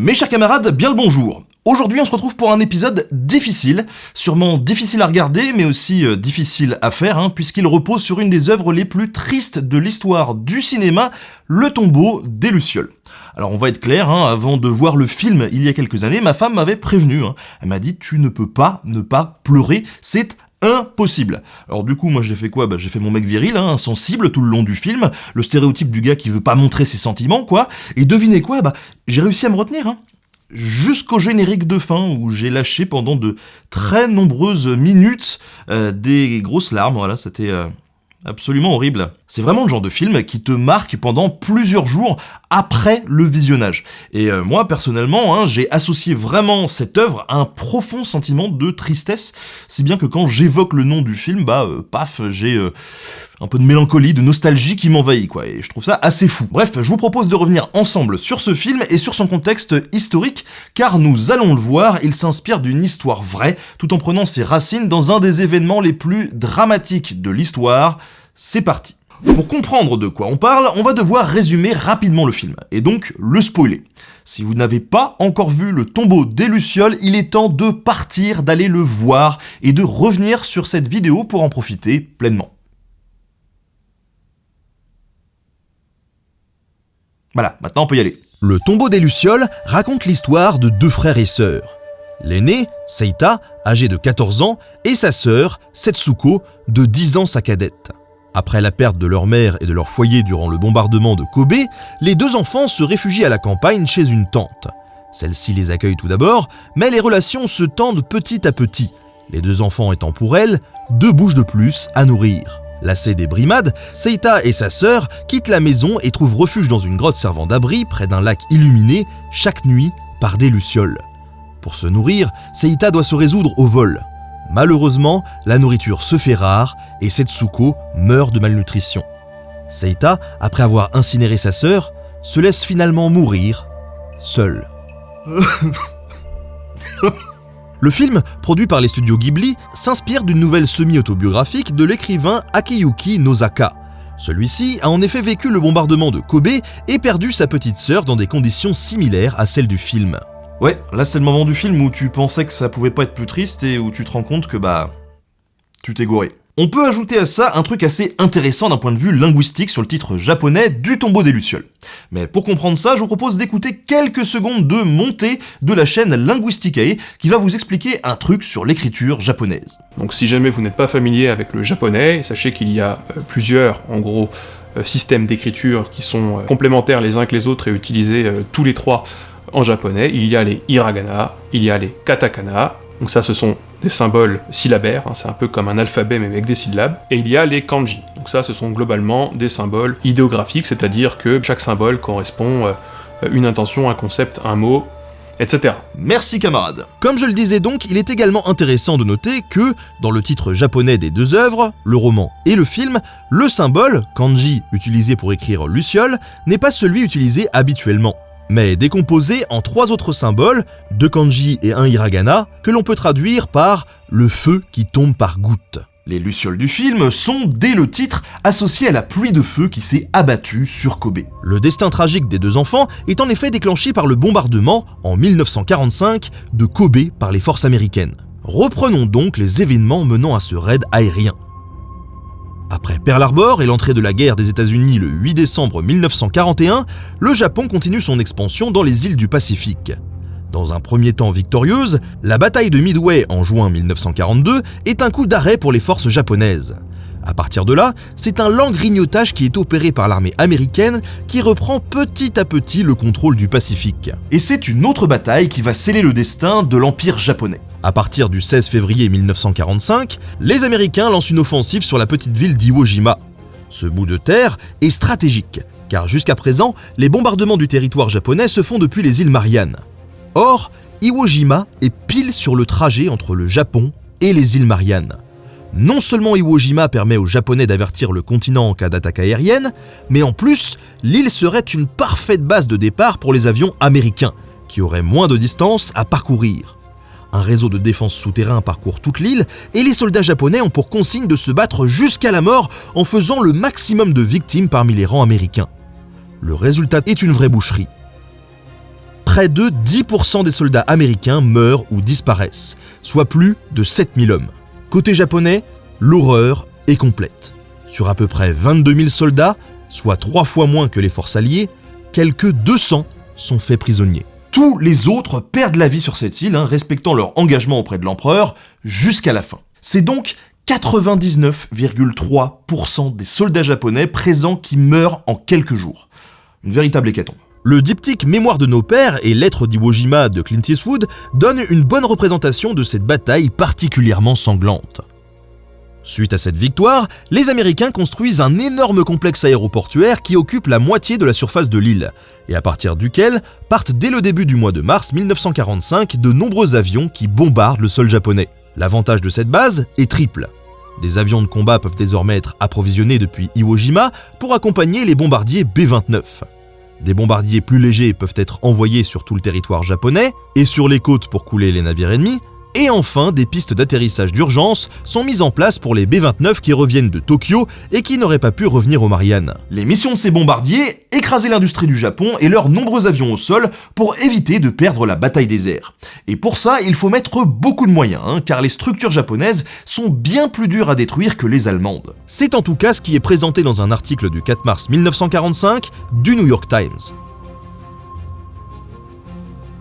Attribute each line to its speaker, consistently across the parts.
Speaker 1: Mes chers camarades, bien le bonjour. Aujourd'hui on se retrouve pour un épisode difficile, sûrement difficile à regarder mais aussi euh, difficile à faire, hein, puisqu'il repose sur une des œuvres les plus tristes de l'histoire du cinéma, Le tombeau des Lucioles. Alors on va être clair, hein, avant de voir le film il y a quelques années, ma femme m'avait prévenu, hein. elle m'a dit tu ne peux pas ne pas pleurer, c'est impossible. Alors du coup, moi j'ai fait quoi? Bah, J'ai fait mon mec viril, hein, insensible tout le long du film, le stéréotype du gars qui veut pas montrer ses sentiments, quoi. Et devinez quoi? Bah j'ai réussi à me retenir, hein. Jusqu'au générique de fin où j'ai lâché pendant de très nombreuses minutes euh, des grosses larmes, voilà, c'était... Euh, absolument horrible. C'est vraiment le genre de film qui te marque pendant plusieurs jours après le visionnage. Et euh, moi, personnellement, hein, j'ai associé vraiment cette œuvre à un profond sentiment de tristesse, si bien que quand j'évoque le nom du film, bah, euh, paf, j'ai euh, un peu de mélancolie, de nostalgie qui m'envahit, quoi, et je trouve ça assez fou. Bref, je vous propose de revenir ensemble sur ce film et sur son contexte historique, car nous allons le voir, il s'inspire d'une histoire vraie, tout en prenant ses racines dans un des événements les plus dramatiques de l'histoire, c'est parti pour comprendre de quoi on parle, on va devoir résumer rapidement le film, et donc le spoiler. Si vous n'avez pas encore vu le tombeau des Lucioles, il est temps de partir, d'aller le voir, et de revenir sur cette vidéo pour en profiter pleinement. Voilà, maintenant on peut y aller.
Speaker 2: Le tombeau des Lucioles raconte l'histoire de deux frères et sœurs. L'aîné, Seita, âgé de 14 ans, et sa sœur, Setsuko, de 10 ans sa cadette. Après la perte de leur mère et de leur foyer durant le bombardement de Kobe, les deux enfants se réfugient à la campagne chez une tante. Celle-ci les accueille tout d'abord, mais les relations se tendent petit à petit, les deux enfants étant pour elle deux bouches de plus à nourrir. Lassée des brimades, Seita et sa sœur quittent la maison et trouvent refuge dans une grotte servant d'abri près d'un lac illuminé chaque nuit par des lucioles. Pour se nourrir, Seita doit se résoudre au vol. Malheureusement, la nourriture se fait rare et Setsuko meurt de malnutrition. Seita, après avoir incinéré sa sœur, se laisse finalement mourir, seule. Le film, produit par les studios Ghibli, s'inspire d'une nouvelle semi-autobiographique de l'écrivain Akiyuki Nozaka. Celui-ci a en effet vécu le bombardement de Kobe et perdu sa petite sœur dans des conditions similaires à celles du film.
Speaker 1: Ouais, là c'est le moment du film où tu pensais que ça pouvait pas être plus triste et où tu te rends compte que bah... tu t'es gouré. On peut ajouter à ça un truc assez intéressant d'un point de vue linguistique sur le titre japonais du tombeau des Lucioles. Mais pour comprendre ça, je vous propose d'écouter quelques secondes de montée de la chaîne Linguisticae qui va vous expliquer un truc sur l'écriture japonaise.
Speaker 3: Donc si jamais vous n'êtes pas familier avec le japonais, sachez qu'il y a euh, plusieurs, en gros, euh, systèmes d'écriture qui sont euh, complémentaires les uns avec les autres et utilisés tous les trois en japonais, il y a les hiragana, il y a les katakana, donc ça ce sont des symboles syllabaires, hein, c'est un peu comme un alphabet mais avec des syllabes, et il y a les kanji, donc ça ce sont globalement des symboles idéographiques, c'est-à-dire que chaque symbole correspond à euh, une intention, un concept, un mot, etc.
Speaker 1: Merci camarade.
Speaker 2: Comme je le disais donc, il est également intéressant de noter que, dans le titre japonais des deux œuvres, le roman et le film, le symbole, kanji, utilisé pour écrire Luciole, n'est pas celui utilisé habituellement mais décomposé en trois autres symboles, deux kanji et un hiragana, que l'on peut traduire par le feu qui tombe par gouttes.
Speaker 1: Les lucioles du film sont, dès le titre, associées à la pluie de feu qui s'est abattue sur Kobe.
Speaker 2: Le destin tragique des deux enfants est en effet déclenché par le bombardement, en 1945, de Kobe par les forces américaines. Reprenons donc les événements menant à ce raid aérien. Après Pearl Harbor et l'entrée de la guerre des États-Unis le 8 décembre 1941, le Japon continue son expansion dans les îles du Pacifique. Dans un premier temps victorieuse, la bataille de Midway en juin 1942 est un coup d'arrêt pour les forces japonaises. À partir de là, c'est un lent grignotage qui est opéré par l'armée américaine qui reprend petit à petit le contrôle du Pacifique.
Speaker 1: Et c'est une autre bataille qui va sceller le destin de l'Empire japonais.
Speaker 2: À partir du 16 février 1945, les Américains lancent une offensive sur la petite ville d'Iwo Jima. Ce bout de terre est stratégique, car jusqu'à présent, les bombardements du territoire japonais se font depuis les îles Mariannes. Or, Iwo Jima est pile sur le trajet entre le Japon et les îles Mariannes. Non seulement Iwo Jima permet aux Japonais d'avertir le continent en cas d'attaque aérienne, mais en plus, l'île serait une parfaite base de départ pour les avions américains, qui auraient moins de distance à parcourir. Un réseau de défense souterrain parcourt toute l'île et les soldats japonais ont pour consigne de se battre jusqu'à la mort en faisant le maximum de victimes parmi les rangs américains. Le résultat est une vraie boucherie. près de 10% des soldats américains meurent ou disparaissent, soit plus de 7000 hommes. Côté japonais, l'horreur est complète. Sur à peu près 22 000 soldats, soit trois fois moins que les forces alliées, quelques 200 sont faits prisonniers.
Speaker 1: Tous les autres perdent la vie sur cette île, hein, respectant leur engagement auprès de l'empereur, jusqu'à la fin. C'est donc 99,3% des soldats japonais présents qui meurent en quelques jours. Une véritable hécatombe.
Speaker 2: Le diptyque Mémoire de nos pères et Lettres d'Iwo Jima de Clint Eastwood donne une bonne représentation de cette bataille particulièrement sanglante. Suite à cette victoire, les Américains construisent un énorme complexe aéroportuaire qui occupe la moitié de la surface de l'île, et à partir duquel partent dès le début du mois de mars 1945 de nombreux avions qui bombardent le sol japonais. L'avantage de cette base est triple. Des avions de combat peuvent désormais être approvisionnés depuis Iwo Jima pour accompagner les bombardiers B-29. Des bombardiers plus légers peuvent être envoyés sur tout le territoire japonais et sur les côtes pour couler les navires ennemis, et enfin, des pistes d'atterrissage d'urgence sont mises en place pour les B-29 qui reviennent de Tokyo et qui n'auraient pas pu revenir aux Mariannes.
Speaker 1: Les missions de ces bombardiers, écraser l'industrie du Japon et leurs nombreux avions au sol pour éviter de perdre la bataille des airs. Et pour ça, il faut mettre beaucoup de moyens, hein, car les structures japonaises sont bien plus dures à détruire que les allemandes.
Speaker 2: C'est en tout cas ce qui est présenté dans un article du 4 mars 1945 du New York Times.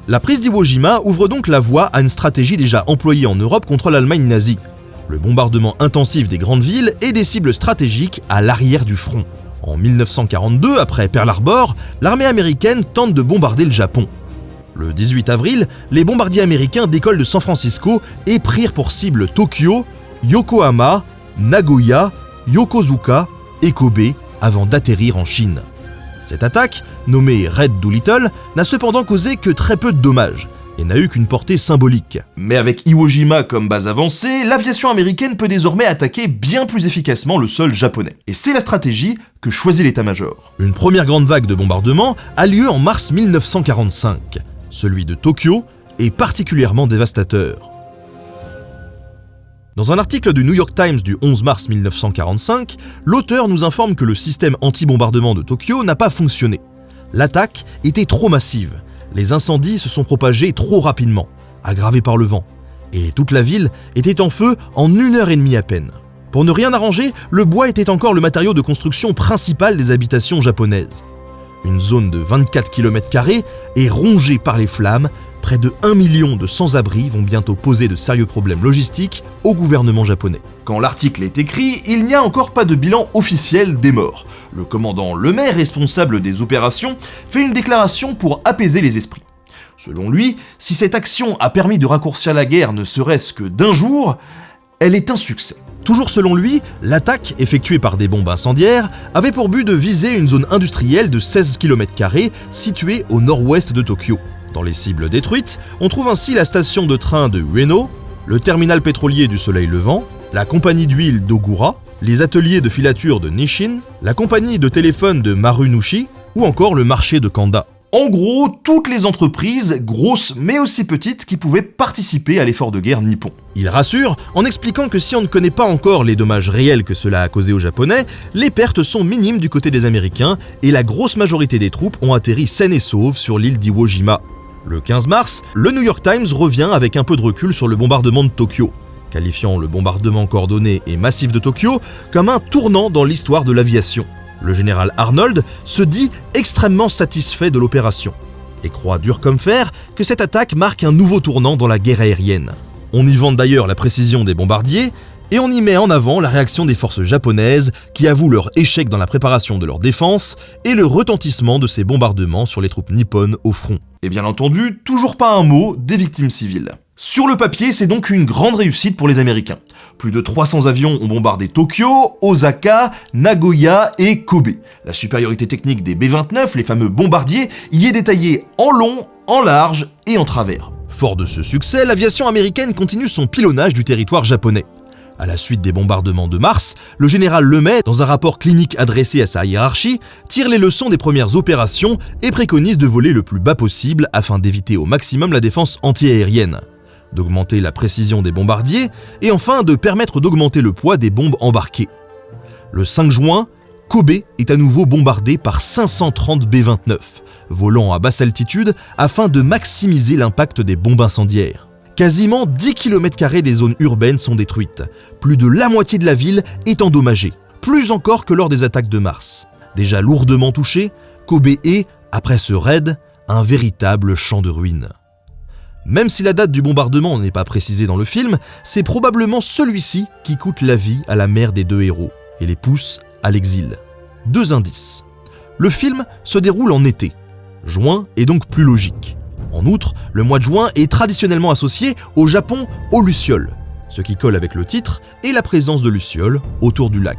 Speaker 2: La prise d'Iwo Jima ouvre donc la voie à une stratégie déjà employée en Europe contre l'Allemagne nazie. Le bombardement intensif des grandes villes et des cibles stratégiques à l'arrière du front. En 1942, après Pearl Harbor, l'armée américaine tente de bombarder le Japon. Le 18 avril, les bombardiers américains décollent de San Francisco et prirent pour cible Tokyo, Yokohama, Nagoya, Yokozuka et Kobe avant d'atterrir en Chine. Cette attaque, nommée Red Doolittle, n'a cependant causé que très peu de dommages et n'a eu qu'une portée symbolique.
Speaker 1: Mais avec Iwo Jima comme base avancée, l'aviation américaine peut désormais attaquer bien plus efficacement le sol japonais. Et c'est la stratégie que choisit l'état-major.
Speaker 2: Une première grande vague de bombardements a lieu en mars 1945. Celui de Tokyo est particulièrement dévastateur. Dans un article du New York Times du 11 mars 1945, l'auteur nous informe que le système anti-bombardement de Tokyo n'a pas fonctionné. L'attaque était trop massive, les incendies se sont propagés trop rapidement, aggravés par le vent, et toute la ville était en feu en une heure et demie à peine. Pour ne rien arranger, le bois était encore le matériau de construction principal des habitations japonaises. Une zone de 24 km est rongée par les flammes près de 1 million de sans-abri vont bientôt poser de sérieux problèmes logistiques au gouvernement japonais.
Speaker 1: Quand l'article est écrit, il n'y a encore pas de bilan officiel des morts. Le commandant Lemaire, responsable des opérations, fait une déclaration pour apaiser les esprits. Selon lui, si cette action a permis de raccourcir la guerre ne serait-ce que d'un jour, elle est un succès.
Speaker 2: Toujours selon lui, l'attaque, effectuée par des bombes incendiaires, avait pour but de viser une zone industrielle de 16 km située au nord-ouest de Tokyo. Dans les cibles détruites, on trouve ainsi la station de train de Ueno, le terminal pétrolier du Soleil Levant, la compagnie d'huile d'Ogura, les ateliers de filature de Nishin, la compagnie de téléphone de Marunushi ou encore le marché de Kanda.
Speaker 1: En gros, toutes les entreprises, grosses mais aussi petites, qui pouvaient participer à l'effort de guerre nippon.
Speaker 2: Il rassure en expliquant que si on ne connaît pas encore les dommages réels que cela a causé aux Japonais, les pertes sont minimes du côté des Américains et la grosse majorité des troupes ont atterri saines et sauves sur l'île d'Iwo Jima. Le 15 mars, le New York Times revient avec un peu de recul sur le bombardement de Tokyo, qualifiant le bombardement coordonné et massif de Tokyo comme un tournant dans l'histoire de l'aviation. Le général Arnold se dit extrêmement satisfait de l'opération et croit dur comme fer que cette attaque marque un nouveau tournant dans la guerre aérienne. On y vante d'ailleurs la précision des bombardiers et on y met en avant la réaction des forces japonaises qui avouent leur échec dans la préparation de leur défense et le retentissement de ces bombardements sur les troupes nippones au front.
Speaker 1: Et bien entendu, toujours pas un mot des victimes civiles. Sur le papier, c'est donc une grande réussite pour les Américains. Plus de 300 avions ont bombardé Tokyo, Osaka, Nagoya et Kobe. La supériorité technique des B-29, les fameux bombardiers, y est détaillée en long, en large et en travers.
Speaker 2: Fort de ce succès, l'aviation américaine continue son pilonnage du territoire japonais. À la suite des bombardements de mars, le général Lemay, dans un rapport clinique adressé à sa hiérarchie, tire les leçons des premières opérations et préconise de voler le plus bas possible afin d'éviter au maximum la défense antiaérienne, d'augmenter la précision des bombardiers et enfin de permettre d'augmenter le poids des bombes embarquées. Le 5 juin, Kobe est à nouveau bombardé par 530 B-29, volant à basse altitude afin de maximiser l'impact des bombes incendiaires. Quasiment 10 km des zones urbaines sont détruites, plus de la moitié de la ville est endommagée, plus encore que lors des attaques de mars. Déjà lourdement touché, Kobe est, après ce raid, un véritable champ de ruines. Même si la date du bombardement n'est pas précisée dans le film, c'est probablement celui-ci qui coûte la vie à la mère des deux héros et les pousse à l'exil. Deux indices. Le film se déroule en été. Juin est donc plus logique. En outre, le mois de juin est traditionnellement associé au Japon aux lucioles, ce qui colle avec le titre et la présence de lucioles autour du lac.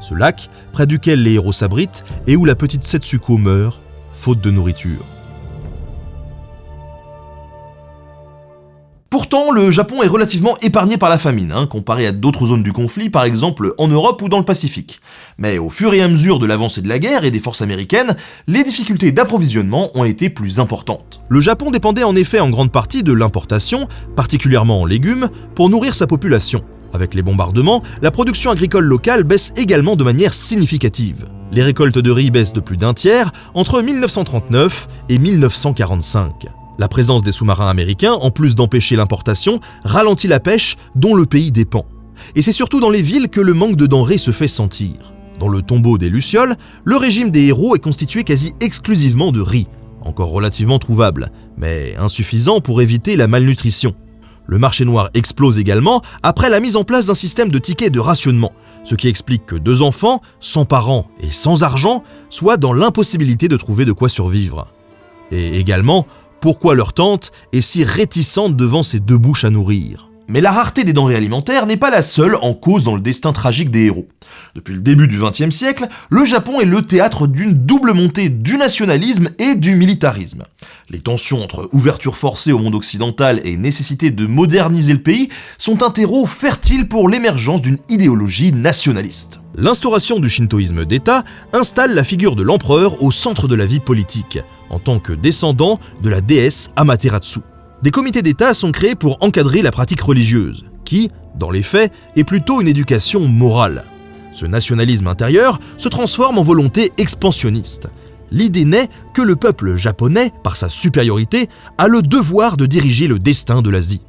Speaker 2: Ce lac, près duquel les héros s'abritent et où la petite Setsuko meurt, faute de nourriture.
Speaker 1: Pourtant, le Japon est relativement épargné par la famine, hein, comparé à d'autres zones du conflit, par exemple en Europe ou dans le Pacifique. Mais au fur et à mesure de l'avancée de la guerre et des forces américaines, les difficultés d'approvisionnement ont été plus importantes.
Speaker 2: Le Japon dépendait en effet en grande partie de l'importation, particulièrement en légumes, pour nourrir sa population. Avec les bombardements, la production agricole locale baisse également de manière significative. Les récoltes de riz baissent de plus d'un tiers entre 1939 et 1945. La présence des sous-marins américains, en plus d'empêcher l'importation, ralentit la pêche dont le pays dépend. Et c'est surtout dans les villes que le manque de denrées se fait sentir. Dans le tombeau des Lucioles, le régime des héros est constitué quasi exclusivement de riz, encore relativement trouvable, mais insuffisant pour éviter la malnutrition. Le marché noir explose également après la mise en place d'un système de tickets de rationnement, ce qui explique que deux enfants, sans parents et sans argent, soient dans l'impossibilité de trouver de quoi survivre. Et également, pourquoi leur tante est si réticente devant ces deux bouches à nourrir?
Speaker 1: Mais la rareté des denrées alimentaires n'est pas la seule en cause dans le destin tragique des héros. Depuis le début du XXe siècle, le Japon est le théâtre d'une double montée du nationalisme et du militarisme. Les tensions entre ouverture forcée au monde occidental et nécessité de moderniser le pays sont un terreau fertile pour l'émergence d'une idéologie nationaliste.
Speaker 2: L'instauration du shintoïsme d'État installe la figure de l'empereur au centre de la vie politique, en tant que descendant de la déesse Amaterasu. Des comités d'État sont créés pour encadrer la pratique religieuse, qui, dans les faits, est plutôt une éducation morale. Ce nationalisme intérieur se transforme en volonté expansionniste. L'idée naît que le peuple japonais, par sa supériorité, a le devoir de diriger le destin de l'Asie.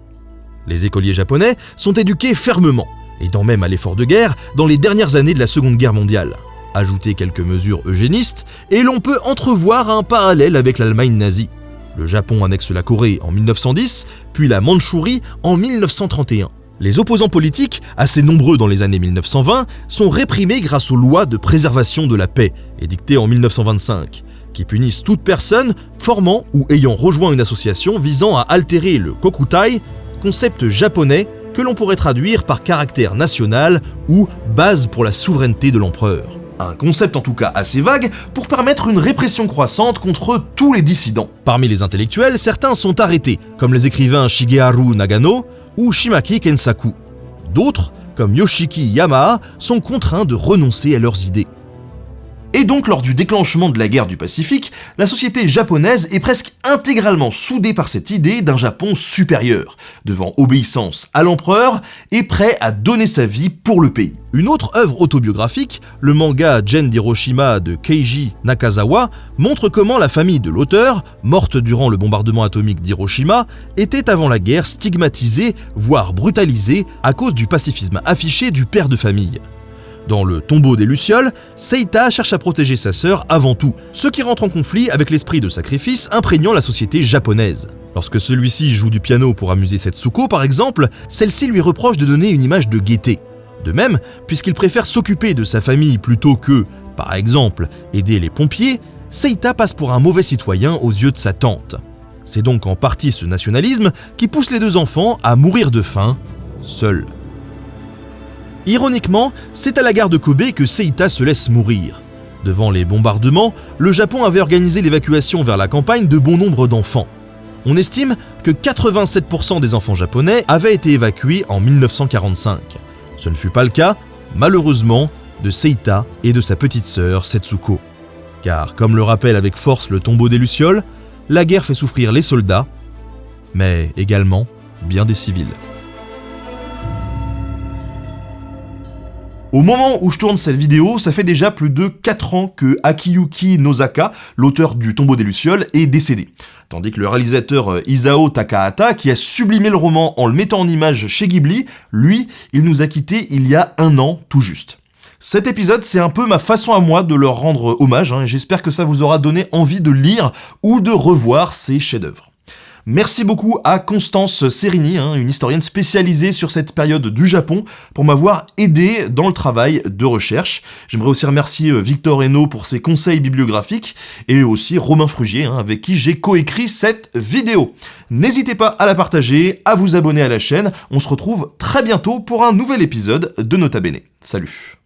Speaker 2: Les écoliers japonais sont éduqués fermement, aidant même à l'effort de guerre dans les dernières années de la Seconde Guerre mondiale. Ajoutez quelques mesures eugénistes, et l'on peut entrevoir un parallèle avec l'Allemagne nazie. Le Japon annexe la Corée en 1910, puis la Mandchourie en 1931. Les opposants politiques, assez nombreux dans les années 1920, sont réprimés grâce aux lois de préservation de la paix, édictées en 1925, qui punissent toute personne formant ou ayant rejoint une association visant à altérer le kokutai, concept japonais que l'on pourrait traduire par caractère national ou base pour la souveraineté de l'empereur.
Speaker 1: Un concept en tout cas assez vague pour permettre une répression croissante contre tous les dissidents.
Speaker 2: Parmi les intellectuels, certains sont arrêtés, comme les écrivains Shigeharu Nagano ou Shimaki Kensaku. D'autres, comme Yoshiki Yamaha, sont contraints de renoncer à leurs idées.
Speaker 1: Et donc lors du déclenchement de la guerre du Pacifique, la société japonaise est presque intégralement soudée par cette idée d'un Japon supérieur, devant obéissance à l'empereur et prêt à donner sa vie pour le pays.
Speaker 2: Une autre œuvre autobiographique, le manga Gen d'Hiroshima de Keiji Nakazawa, montre comment la famille de l'auteur, morte durant le bombardement atomique d'Hiroshima, était avant la guerre stigmatisée, voire brutalisée, à cause du pacifisme affiché du père de famille. Dans le tombeau des Lucioles, Seita cherche à protéger sa sœur avant tout, ce qui rentre en conflit avec l'esprit de sacrifice imprégnant la société japonaise. Lorsque celui-ci joue du piano pour amuser Setsuko par exemple, celle-ci lui reproche de donner une image de gaieté. De même, puisqu'il préfère s'occuper de sa famille plutôt que, par exemple, aider les pompiers, Seita passe pour un mauvais citoyen aux yeux de sa tante. C'est donc en partie ce nationalisme qui pousse les deux enfants à mourir de faim, seuls. Ironiquement, c'est à la gare de Kobe que Seita se laisse mourir. Devant les bombardements, le Japon avait organisé l'évacuation vers la campagne de bon nombre d'enfants. On estime que 87% des enfants japonais avaient été évacués en 1945. Ce ne fut pas le cas, malheureusement, de Seita et de sa petite sœur Setsuko. Car, comme le rappelle avec force le tombeau des Lucioles, la guerre fait souffrir les soldats, mais également bien des civils. Au moment où je tourne cette vidéo, ça fait déjà plus de 4 ans que Akiyuki Nozaka, l'auteur du Tombeau des Lucioles, est décédé. Tandis que le réalisateur euh, Isao Takahata, qui a sublimé le roman en le mettant en image chez Ghibli, lui, il nous a quittés il y a un an tout juste. Cet épisode, c'est un peu ma façon à moi de leur rendre hommage, hein, et j'espère que ça vous aura donné envie de lire ou de revoir ces chefs-d'œuvre. Merci beaucoup à Constance Serini, hein, une historienne spécialisée sur cette période du Japon, pour m'avoir aidé dans le travail de recherche. J'aimerais aussi remercier euh, Victor Hainaut pour ses conseils bibliographiques, et aussi Romain Frugier, hein, avec qui j'ai coécrit cette vidéo. N'hésitez pas à la partager, à vous abonner à la chaîne, on se retrouve très bientôt pour un nouvel épisode de Nota Bene. Salut